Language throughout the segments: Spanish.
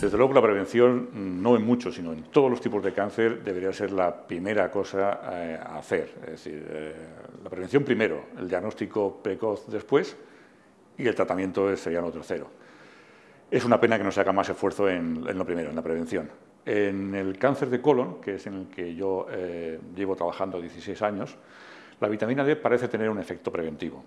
Desde luego la prevención, no en muchos, sino en todos los tipos de cáncer, debería ser la primera cosa eh, a hacer. Es decir, eh, la prevención primero, el diagnóstico precoz después y el tratamiento sería lo tercero. Es una pena que no se haga más esfuerzo en, lo primero, en la prevención. En el cáncer de colon, que es en el que yo eh, llevo trabajando 16 años, la vitamina D parece tener un efecto preventivo.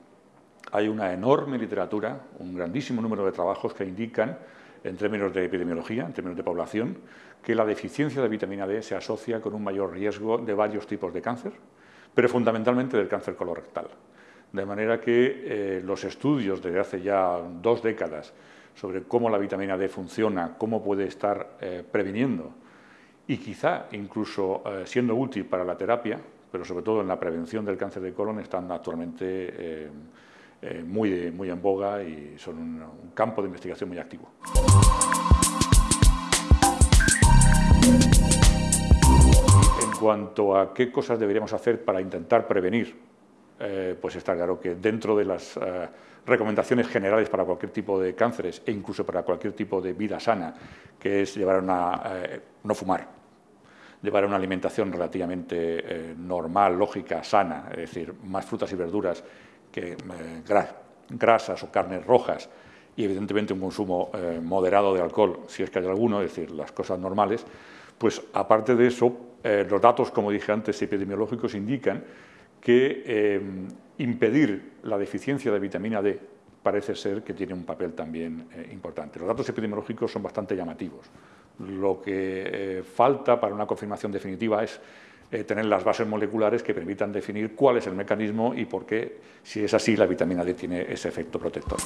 Hay una enorme literatura, un grandísimo número de trabajos que indican, en términos de epidemiología, en términos de población, que la deficiencia de vitamina D se asocia con un mayor riesgo de varios tipos de cáncer, pero fundamentalmente del cáncer colorectal. De manera que eh, los estudios desde hace ya dos décadas sobre cómo la vitamina D funciona, cómo puede estar eh, previniendo y quizá incluso eh, siendo útil para la terapia, pero sobre todo en la prevención del cáncer de colon, están actualmente eh, muy, muy en boga y son un, campo de investigación muy activo. En cuanto a qué cosas deberíamos hacer para intentar prevenir, eh, pues está claro que dentro de las eh, recomendaciones generales para cualquier tipo de cánceres e incluso para cualquier tipo de vida sana, que es llevar una, no fumar, llevar una alimentación relativamente normal, lógica, sana, es decir, más frutas y verduras que eh, grasas o carnes rojas y evidentemente un consumo eh, moderado de alcohol, si es que hay alguno, es decir, las cosas normales, pues aparte de eso, eh, los datos, como dije antes, epidemiológicos indican que impedir la deficiencia de vitamina D parece ser que tiene un papel también importante. Los datos epidemiológicos son bastante llamativos. Lo que falta para una confirmación definitiva es eh, tener las bases moleculares que permitan definir cuál es el mecanismo y por qué, si es así, la vitamina D tiene ese efecto protector.